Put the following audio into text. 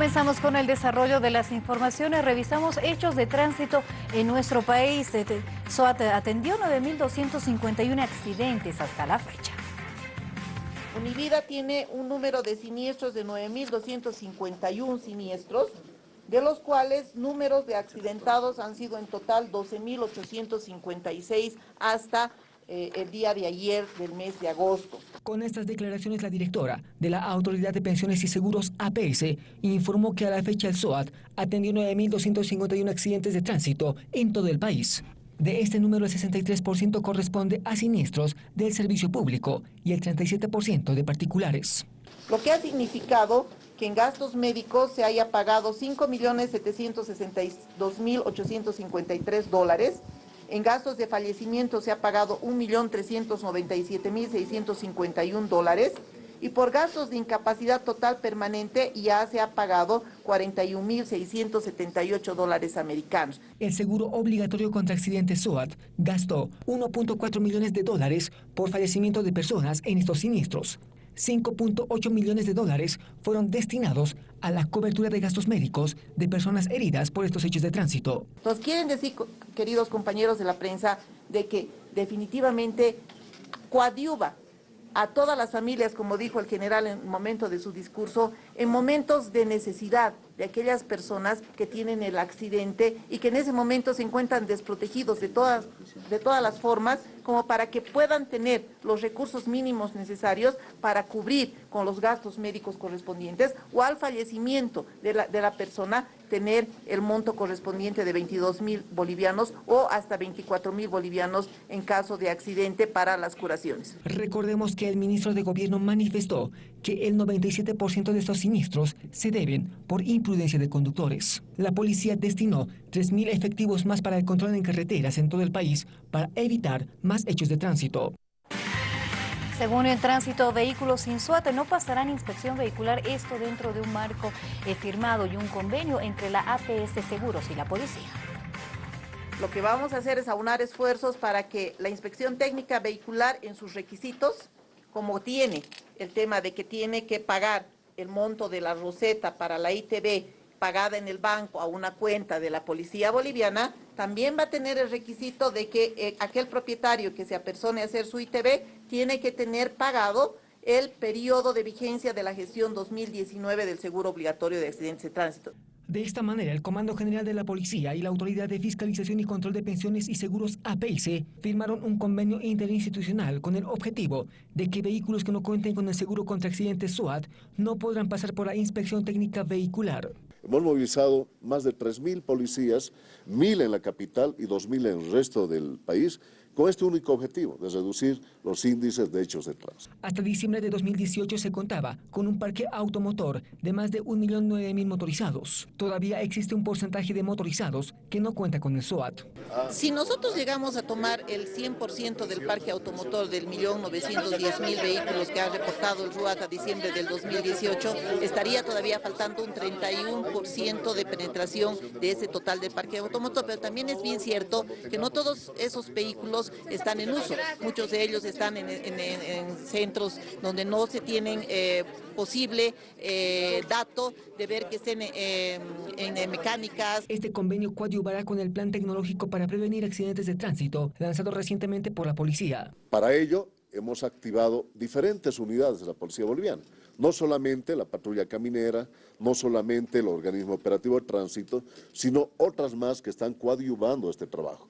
Comenzamos con el desarrollo de las informaciones. Revisamos hechos de tránsito en nuestro país. SOAT atendió 9.251 accidentes hasta la fecha. Univida tiene un número de siniestros de 9.251 siniestros, de los cuales números de accidentados han sido en total 12.856 hasta eh, el día de ayer del mes de agosto. Con estas declaraciones, la directora de la Autoridad de Pensiones y Seguros APS informó que a la fecha el SOAT atendió 9.251 accidentes de tránsito en todo el país. De este número, el 63% corresponde a siniestros del servicio público y el 37% de particulares. Lo que ha significado que en gastos médicos se haya pagado 5.762.853 dólares, en gastos de fallecimiento se ha pagado 1.397.651 dólares y por gastos de incapacidad total permanente ya se ha pagado 41.678 dólares americanos. El seguro obligatorio contra accidentes SOAT gastó 1.4 millones de dólares por fallecimiento de personas en estos siniestros. 5.8 millones de dólares fueron destinados a la cobertura de gastos médicos de personas heridas por estos hechos de tránsito. Nos quieren decir, queridos compañeros de la prensa, de que definitivamente coadyuva a todas las familias, como dijo el general en el momento de su discurso, en momentos de necesidad de aquellas personas que tienen el accidente y que en ese momento se encuentran desprotegidos de todas, de todas las formas, como para que puedan tener los recursos mínimos necesarios para cubrir con los gastos médicos correspondientes o al fallecimiento de la, de la persona tener el monto correspondiente de 22 mil bolivianos o hasta 24 mil bolivianos en caso de accidente para las curaciones. Recordemos que el ministro de Gobierno manifestó que el 97% de estos siniestros se deben por imprudencia de conductores. La policía destinó 3.000 efectivos más para el control en carreteras en todo el país para evitar más hechos de tránsito. Según el tránsito, vehículos sin SUAT no pasarán inspección vehicular, esto dentro de un marco eh, firmado y un convenio entre la APS Seguros y la policía. Lo que vamos a hacer es aunar esfuerzos para que la inspección técnica vehicular en sus requisitos, como tiene el tema de que tiene que pagar el monto de la roseta para la ITV pagada en el banco a una cuenta de la policía boliviana, también va a tener el requisito de que eh, aquel propietario que se apersone a hacer su ITV tiene que tener pagado el periodo de vigencia de la gestión 2019 del seguro obligatorio de accidentes de tránsito. De esta manera, el Comando General de la Policía y la Autoridad de Fiscalización y Control de Pensiones y Seguros APIC firmaron un convenio interinstitucional con el objetivo de que vehículos que no cuenten con el seguro contra accidentes SOAT no podrán pasar por la inspección técnica vehicular. Hemos movilizado más de 3.000 policías, 1.000 en la capital y 2.000 en el resto del país, con este único objetivo de reducir los índices de hechos de tránsito. Hasta diciembre de 2018 se contaba con un parque automotor de más de 1.009.000 motorizados. Todavía existe un porcentaje de motorizados que no cuenta con el SOAT. Si nosotros llegamos a tomar el 100% del parque automotor del 1.910.000 vehículos que ha reportado el RUAT a diciembre del 2018, estaría todavía faltando un 31% de penetración de ese total del parque automotor, pero también es bien cierto que no todos esos vehículos están en uso. Muchos de ellos están en, centros donde no se tienen eh, posible eh, dato de ver que estén eh, en mecánicas. Este convenio coadyuvará con el Plan Tecnológico para Prevenir Accidentes de Tránsito, lanzado recientemente por la policía. Para ello, hemos activado diferentes unidades de la Policía Boliviana, no solamente la patrulla caminera, no solamente el organismo operativo de tránsito, sino otras más que están coadyuvando este trabajo.